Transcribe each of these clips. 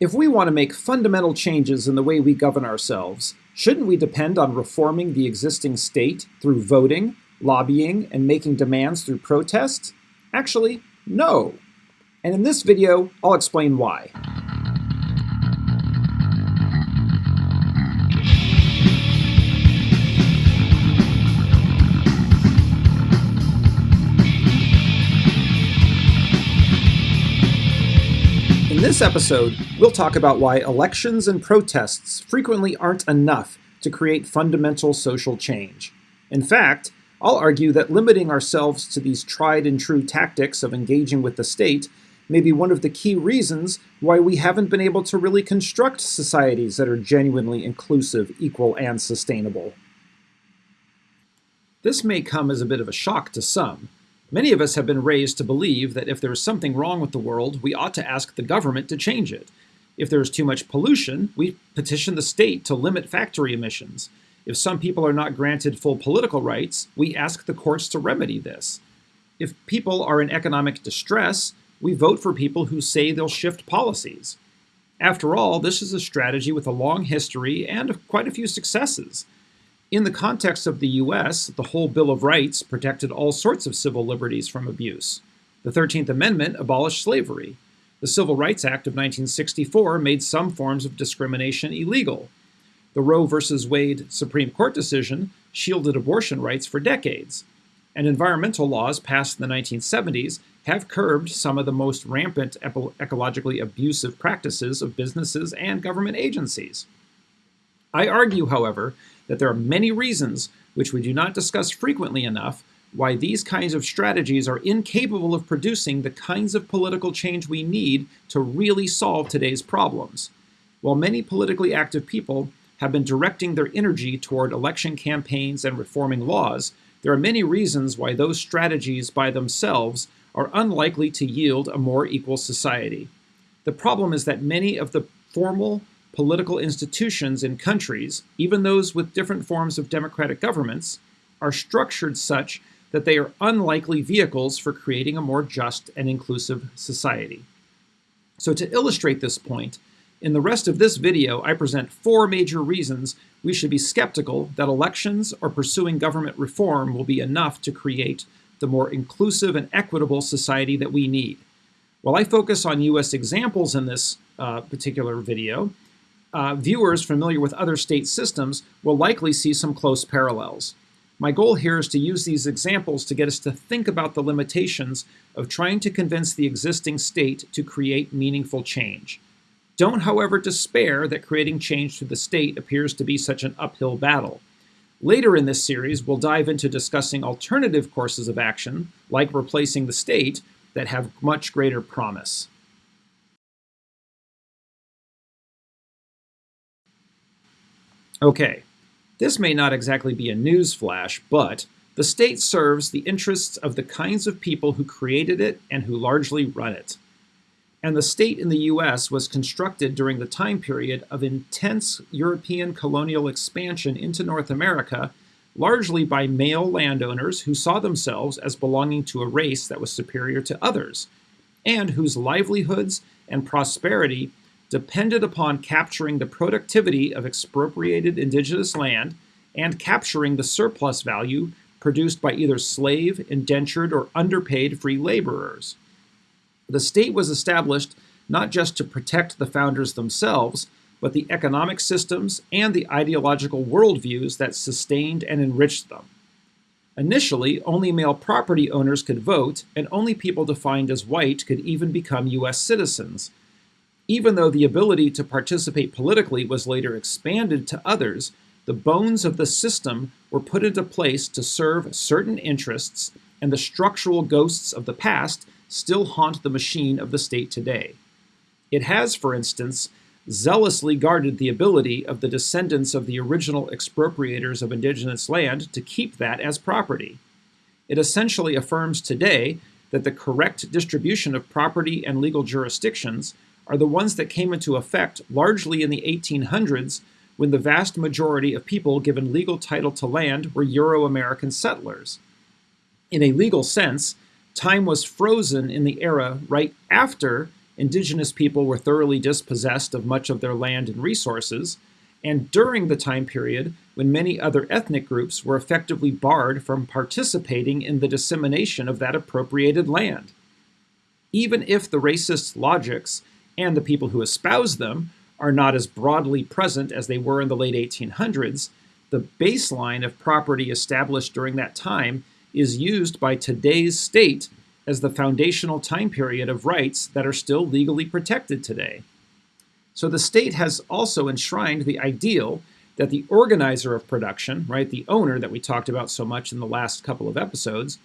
If we want to make fundamental changes in the way we govern ourselves, shouldn't we depend on reforming the existing state through voting, lobbying, and making demands through protest? Actually, no. And in this video, I'll explain why. This episode, we'll talk about why elections and protests frequently aren't enough to create fundamental social change. In fact, I'll argue that limiting ourselves to these tried and true tactics of engaging with the state may be one of the key reasons why we haven't been able to really construct societies that are genuinely inclusive, equal, and sustainable. This may come as a bit of a shock to some, Many of us have been raised to believe that if there is something wrong with the world, we ought to ask the government to change it. If there is too much pollution, we petition the state to limit factory emissions. If some people are not granted full political rights, we ask the courts to remedy this. If people are in economic distress, we vote for people who say they'll shift policies. After all, this is a strategy with a long history and quite a few successes. In the context of the US, the whole Bill of Rights protected all sorts of civil liberties from abuse. The 13th Amendment abolished slavery. The Civil Rights Act of 1964 made some forms of discrimination illegal. The Roe v. Wade Supreme Court decision shielded abortion rights for decades. And environmental laws passed in the 1970s have curbed some of the most rampant ecologically abusive practices of businesses and government agencies. I argue, however, that there are many reasons, which we do not discuss frequently enough, why these kinds of strategies are incapable of producing the kinds of political change we need to really solve today's problems. While many politically active people have been directing their energy toward election campaigns and reforming laws, there are many reasons why those strategies by themselves are unlikely to yield a more equal society. The problem is that many of the formal political institutions in countries, even those with different forms of democratic governments, are structured such that they are unlikely vehicles for creating a more just and inclusive society. So to illustrate this point, in the rest of this video, I present four major reasons we should be skeptical that elections or pursuing government reform will be enough to create the more inclusive and equitable society that we need. While I focus on US examples in this uh, particular video, uh, viewers familiar with other state systems will likely see some close parallels. My goal here is to use these examples to get us to think about the limitations of trying to convince the existing state to create meaningful change. Don't, however, despair that creating change through the state appears to be such an uphill battle. Later in this series, we'll dive into discussing alternative courses of action, like replacing the state, that have much greater promise. Okay, this may not exactly be a news flash, but the state serves the interests of the kinds of people who created it and who largely run it. And the state in the US was constructed during the time period of intense European colonial expansion into North America, largely by male landowners who saw themselves as belonging to a race that was superior to others, and whose livelihoods and prosperity depended upon capturing the productivity of expropriated indigenous land and capturing the surplus value produced by either slave, indentured, or underpaid free laborers. The state was established not just to protect the founders themselves, but the economic systems and the ideological worldviews that sustained and enriched them. Initially, only male property owners could vote, and only people defined as white could even become U.S. citizens, even though the ability to participate politically was later expanded to others, the bones of the system were put into place to serve certain interests, and the structural ghosts of the past still haunt the machine of the state today. It has, for instance, zealously guarded the ability of the descendants of the original expropriators of indigenous land to keep that as property. It essentially affirms today that the correct distribution of property and legal jurisdictions are the ones that came into effect largely in the 1800s when the vast majority of people given legal title to land were Euro-American settlers. In a legal sense, time was frozen in the era right after indigenous people were thoroughly dispossessed of much of their land and resources, and during the time period when many other ethnic groups were effectively barred from participating in the dissemination of that appropriated land. Even if the racist logics and the people who espouse them are not as broadly present as they were in the late 1800s, the baseline of property established during that time is used by today's state as the foundational time period of rights that are still legally protected today. So the state has also enshrined the ideal that the organizer of production, right, the owner that we talked about so much in the last couple of episodes,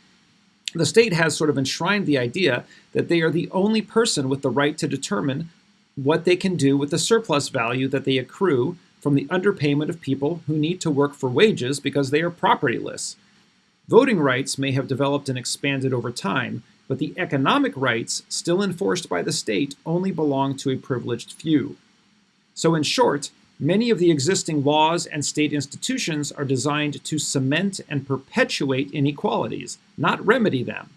the state has sort of enshrined the idea that they are the only person with the right to determine what they can do with the surplus value that they accrue from the underpayment of people who need to work for wages because they are propertyless. Voting rights may have developed and expanded over time, but the economic rights still enforced by the state only belong to a privileged few. So, in short, many of the existing laws and state institutions are designed to cement and perpetuate inequalities, not remedy them.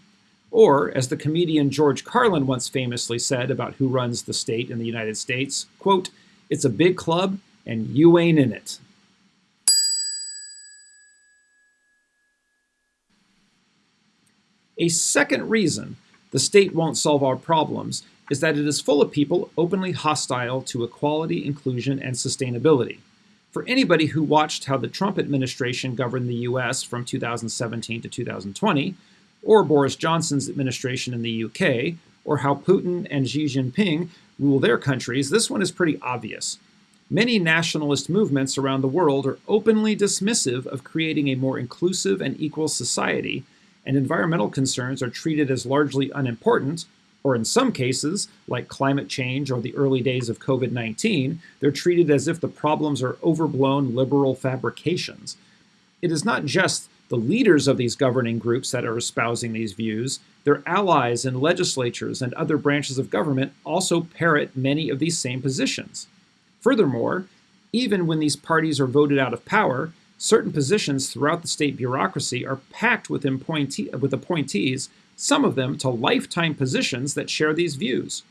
Or, as the comedian George Carlin once famously said about who runs the state in the United States, quote, it's a big club and you ain't in it. A second reason the state won't solve our problems is that it is full of people openly hostile to equality, inclusion, and sustainability. For anybody who watched how the Trump administration governed the US from 2017 to 2020, or Boris Johnson's administration in the UK, or how Putin and Xi Jinping rule their countries, this one is pretty obvious. Many nationalist movements around the world are openly dismissive of creating a more inclusive and equal society, and environmental concerns are treated as largely unimportant, or in some cases, like climate change or the early days of COVID 19, they're treated as if the problems are overblown liberal fabrications. It is not just the leaders of these governing groups that are espousing these views, their allies in legislatures and other branches of government also parrot many of these same positions. Furthermore, even when these parties are voted out of power, certain positions throughout the state bureaucracy are packed with, appointee- with appointees, some of them to lifetime positions that share these views.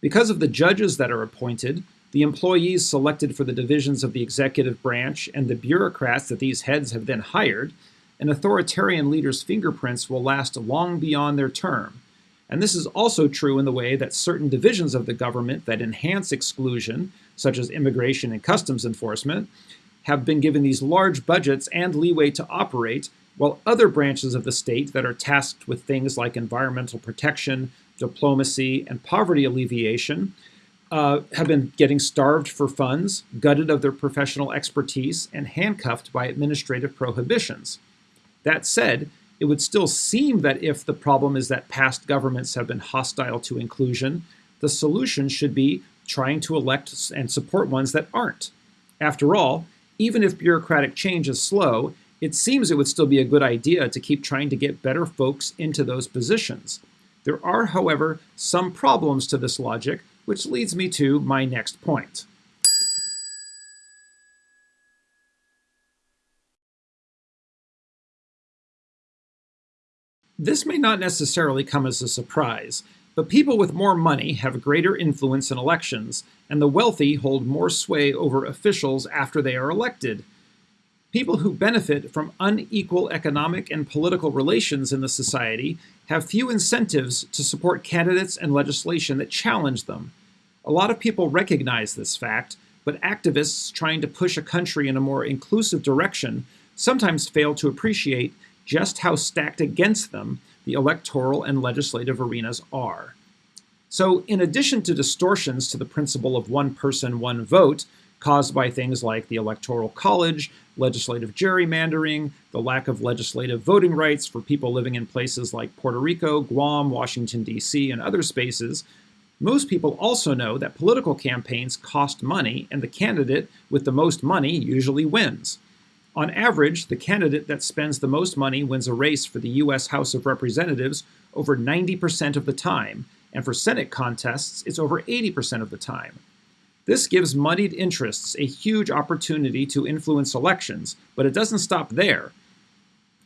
Because of the judges that are appointed, the employees selected for the divisions of the executive branch, and the bureaucrats that these heads have then hired, an authoritarian leader's fingerprints will last long beyond their term. And this is also true in the way that certain divisions of the government that enhance exclusion, such as immigration and customs enforcement, have been given these large budgets and leeway to operate, while other branches of the state that are tasked with things like environmental protection, diplomacy, and poverty alleviation uh, have been getting starved for funds, gutted of their professional expertise, and handcuffed by administrative prohibitions. That said, it would still seem that if the problem is that past governments have been hostile to inclusion, the solution should be trying to elect and support ones that aren't. After all, even if bureaucratic change is slow, it seems it would still be a good idea to keep trying to get better folks into those positions. There are, however, some problems to this logic, which leads me to my next point. This may not necessarily come as a surprise, but people with more money have greater influence in elections, and the wealthy hold more sway over officials after they are elected. People who benefit from unequal economic and political relations in the society have few incentives to support candidates and legislation that challenge them. A lot of people recognize this fact, but activists trying to push a country in a more inclusive direction sometimes fail to appreciate just how stacked against them the electoral and legislative arenas are. So, in addition to distortions to the principle of one person, one vote, caused by things like the Electoral College, legislative gerrymandering, the lack of legislative voting rights for people living in places like Puerto Rico, Guam, Washington, D.C., and other spaces, most people also know that political campaigns cost money, and the candidate with the most money usually wins. On average, the candidate that spends the most money wins a race for the U.S. House of Representatives over 90% of the time, and for Senate contests, it's over 80% of the time. This gives moneyed interests a huge opportunity to influence elections, but it doesn't stop there.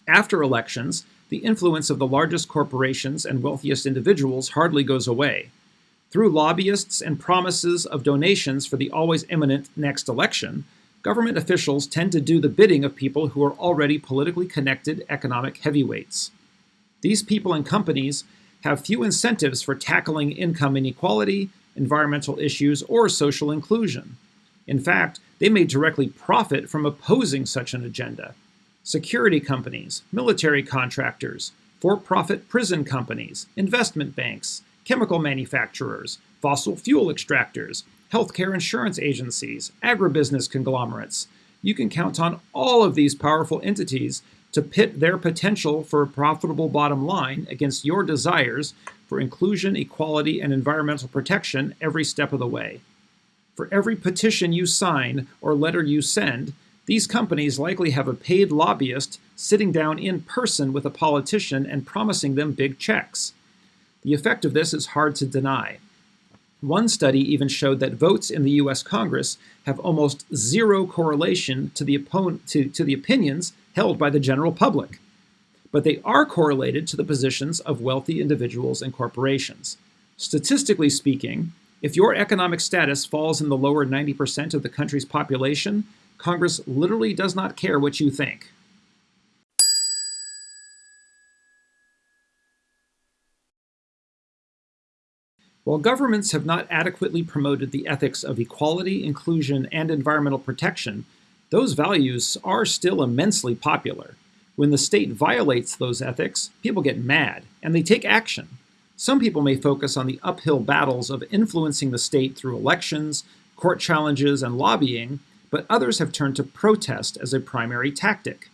After elections, the influence of the largest corporations and wealthiest individuals hardly goes away. Through lobbyists and promises of donations for the always imminent next election, government officials tend to do the bidding of people who are already politically connected economic heavyweights. These people and companies have few incentives for tackling income inequality, environmental issues, or social inclusion. In fact, they may directly profit from opposing such an agenda. Security companies, military contractors, for-profit prison companies, investment banks, chemical manufacturers, fossil fuel extractors, healthcare insurance agencies, agribusiness conglomerates. You can count on all of these powerful entities to pit their potential for a profitable bottom line against your desires for inclusion, equality, and environmental protection every step of the way. For every petition you sign or letter you send, these companies likely have a paid lobbyist sitting down in person with a politician and promising them big checks. The effect of this is hard to deny. One study even showed that votes in the US Congress have almost zero correlation to the, to, to the opinions held by the general public. But they are correlated to the positions of wealthy individuals and corporations. Statistically speaking, if your economic status falls in the lower 90% of the country's population, Congress literally does not care what you think. While governments have not adequately promoted the ethics of equality, inclusion, and environmental protection, those values are still immensely popular. When the state violates those ethics, people get mad, and they take action. Some people may focus on the uphill battles of influencing the state through elections, court challenges, and lobbying, but others have turned to protest as a primary tactic.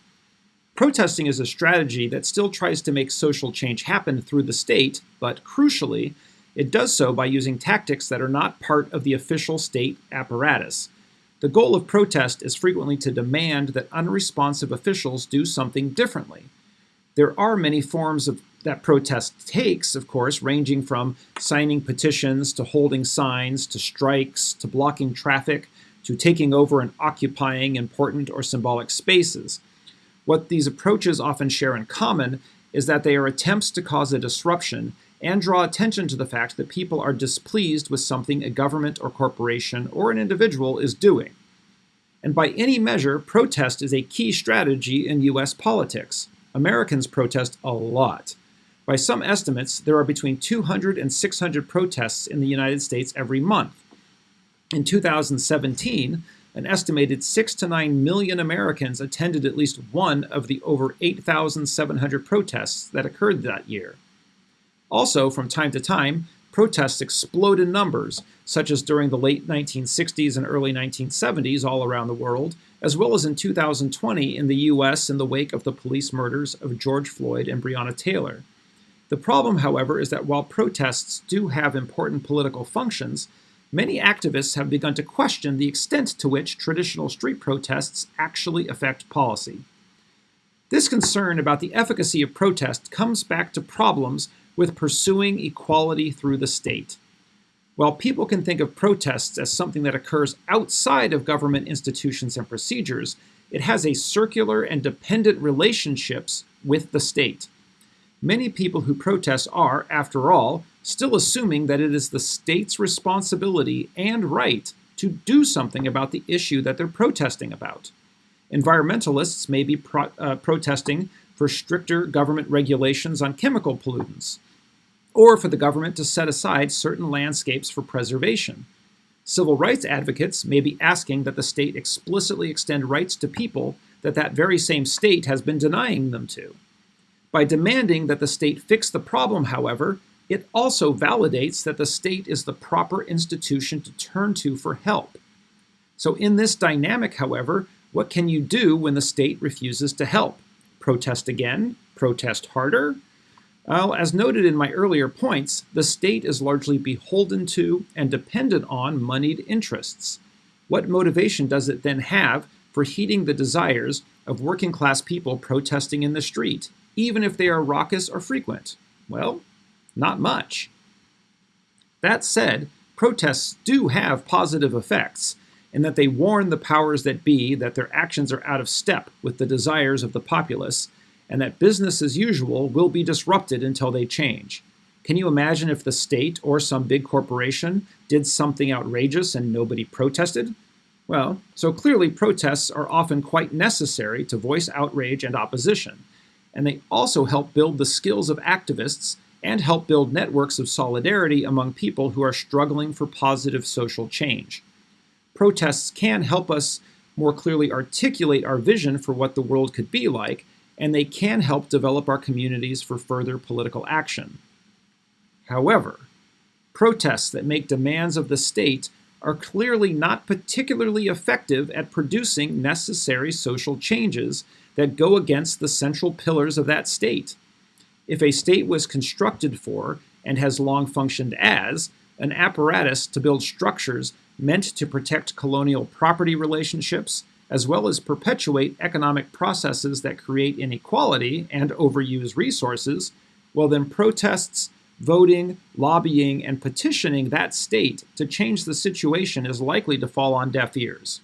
Protesting is a strategy that still tries to make social change happen through the state, but crucially, it does so by using tactics that are not part of the official state apparatus. The goal of protest is frequently to demand that unresponsive officials do something differently. There are many forms of that protest takes, of course, ranging from signing petitions to holding signs to strikes to blocking traffic to taking over and occupying important or symbolic spaces. What these approaches often share in common is that they are attempts to cause a disruption and draw attention to the fact that people are displeased with something a government or corporation or an individual is doing. And by any measure, protest is a key strategy in US politics. Americans protest a lot. By some estimates, there are between 200 and 600 protests in the United States every month. In 2017, an estimated 6 to 9 million Americans attended at least one of the over 8,700 protests that occurred that year. Also, from time to time, protests explode in numbers, such as during the late 1960s and early 1970s all around the world, as well as in 2020 in the US in the wake of the police murders of George Floyd and Breonna Taylor. The problem, however, is that while protests do have important political functions, many activists have begun to question the extent to which traditional street protests actually affect policy. This concern about the efficacy of protest comes back to problems with pursuing equality through the state. While people can think of protests as something that occurs outside of government institutions and procedures, it has a circular and dependent relationships with the state. Many people who protest are, after all, still assuming that it is the state's responsibility and right to do something about the issue that they're protesting about. Environmentalists may be pro uh, protesting for stricter government regulations on chemical pollutants, or for the government to set aside certain landscapes for preservation. Civil rights advocates may be asking that the state explicitly extend rights to people that that very same state has been denying them to. By demanding that the state fix the problem, however, it also validates that the state is the proper institution to turn to for help. So in this dynamic, however, what can you do when the state refuses to help? Protest again? Protest harder? Well, as noted in my earlier points, the state is largely beholden to and dependent on moneyed interests. What motivation does it then have for heeding the desires of working class people protesting in the street, even if they are raucous or frequent? Well, not much. That said, protests do have positive effects in that they warn the powers that be that their actions are out of step with the desires of the populace and that business as usual will be disrupted until they change. Can you imagine if the state or some big corporation did something outrageous and nobody protested? Well, so clearly protests are often quite necessary to voice outrage and opposition, and they also help build the skills of activists and help build networks of solidarity among people who are struggling for positive social change. Protests can help us more clearly articulate our vision for what the world could be like, and they can help develop our communities for further political action. However, protests that make demands of the state are clearly not particularly effective at producing necessary social changes that go against the central pillars of that state. If a state was constructed for, and has long functioned as, an apparatus to build structures meant to protect colonial property relationships, as well as perpetuate economic processes that create inequality and overuse resources, well, then protests, voting, lobbying, and petitioning that state to change the situation is likely to fall on deaf ears.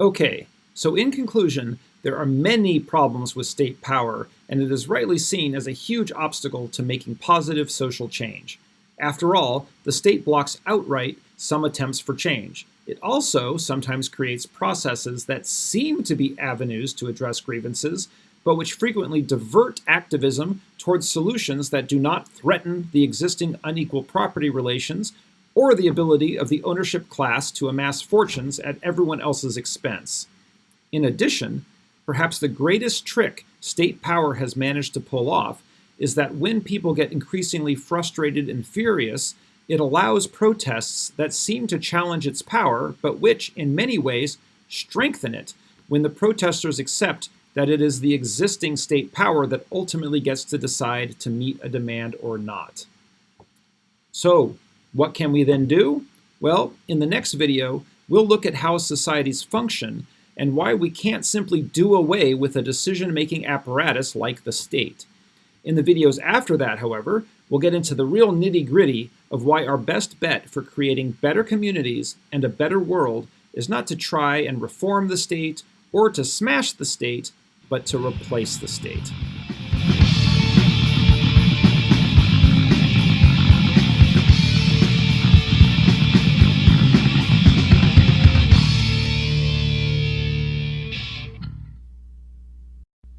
Okay, so in conclusion, there are many problems with state power, and it is rightly seen as a huge obstacle to making positive social change. After all, the state blocks outright some attempts for change. It also sometimes creates processes that seem to be avenues to address grievances, but which frequently divert activism towards solutions that do not threaten the existing unequal property relations or the ability of the ownership class to amass fortunes at everyone else's expense. In addition, perhaps the greatest trick state power has managed to pull off is that when people get increasingly frustrated and furious, it allows protests that seem to challenge its power, but which, in many ways, strengthen it when the protesters accept that it is the existing state power that ultimately gets to decide to meet a demand or not. So, what can we then do? Well, in the next video, we'll look at how societies function and why we can't simply do away with a decision-making apparatus like the state. In the videos after that, however, we'll get into the real nitty-gritty of why our best bet for creating better communities and a better world is not to try and reform the state or to smash the state, but to replace the state.